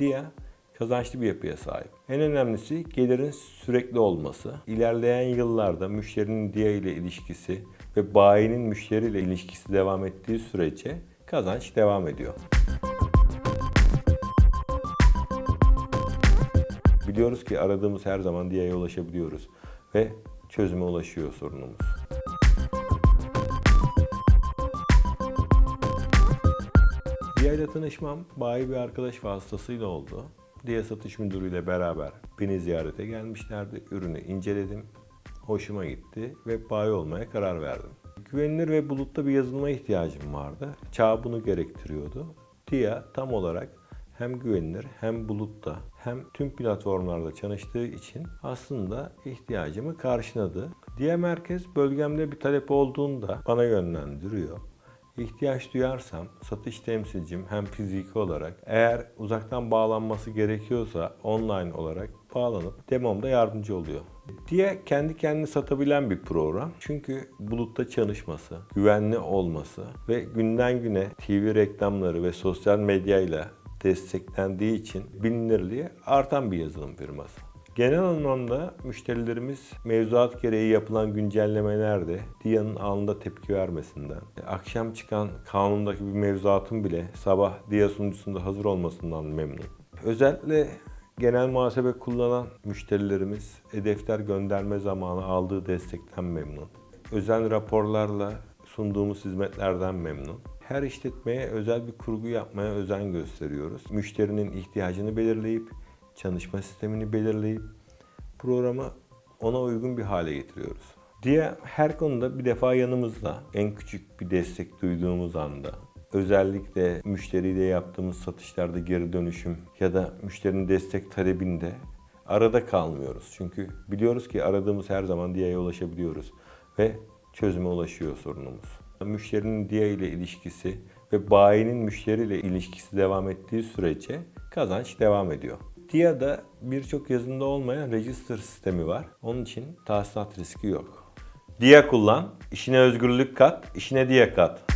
DIA kazançlı bir yapıya sahip. En önemlisi gelirin sürekli olması. İlerleyen yıllarda müşterinin DIA ile ilişkisi ve bayinin müşteriyle ilişkisi devam ettiği sürece kazanç devam ediyor. Biliyoruz ki aradığımız her zaman DIA'ya ulaşabiliyoruz ve çözüme ulaşıyor sorunumuz. DIA ile tanışmam bayi bir arkadaş vasıtasıyla oldu. DIA satış müdürüyle beraber beni ziyarete gelmişlerdi. Ürünü inceledim. Hoşuma gitti ve bayi olmaya karar verdim. Güvenilir ve bulutta bir yazılıma ihtiyacım vardı. Çağ bunu gerektiriyordu. DIA tam olarak hem güvenilir hem bulutta hem tüm platformlarda çalıştığı için aslında ihtiyacımı karşıladı. Diğer merkez bölgemde bir talep olduğunda bana yönlendiriyor. İhtiyaç duyarsam satış temsilcim hem fiziki olarak eğer uzaktan bağlanması gerekiyorsa online olarak bağlanıp demomda yardımcı oluyor. Diye kendi kendini satabilen bir program. Çünkü bulutta çalışması, güvenli olması ve günden güne TV reklamları ve sosyal medyayla desteklendiği için bilinirliği artan bir yazılım firması. Genel anlamda müşterilerimiz mevzuat gereği yapılan güncellemelerde DIA'nın anında tepki vermesinden, akşam çıkan kanundaki bir mevzuatın bile sabah DIA sunucusunda hazır olmasından memnun. Özellikle genel muhasebe kullanan müşterilerimiz e-defter gönderme zamanı aldığı destekten memnun. Özel raporlarla sunduğumuz hizmetlerden memnun. Her işletmeye özel bir kurgu yapmaya özen gösteriyoruz. Müşterinin ihtiyacını belirleyip, çalışma sistemini belirleyip programı ona uygun bir hale getiriyoruz. Diye her konuda bir defa yanımızda. En küçük bir destek duyduğumuz anda özellikle müşteriyle yaptığımız satışlarda geri dönüşüm ya da müşterinin destek talebinde arada kalmıyoruz. Çünkü biliyoruz ki aradığımız her zaman DIA'ya ulaşabiliyoruz ve çözüme ulaşıyor sorunumuz. Müşterinin DIA ile ilişkisi ve bayinin müşteriyle ilişkisi devam ettiği sürece kazanç devam ediyor. DIA'da birçok yazında olmayan register sistemi var. Onun için tahsilat riski yok. DIA kullan, işine özgürlük kat, işine DIA kat.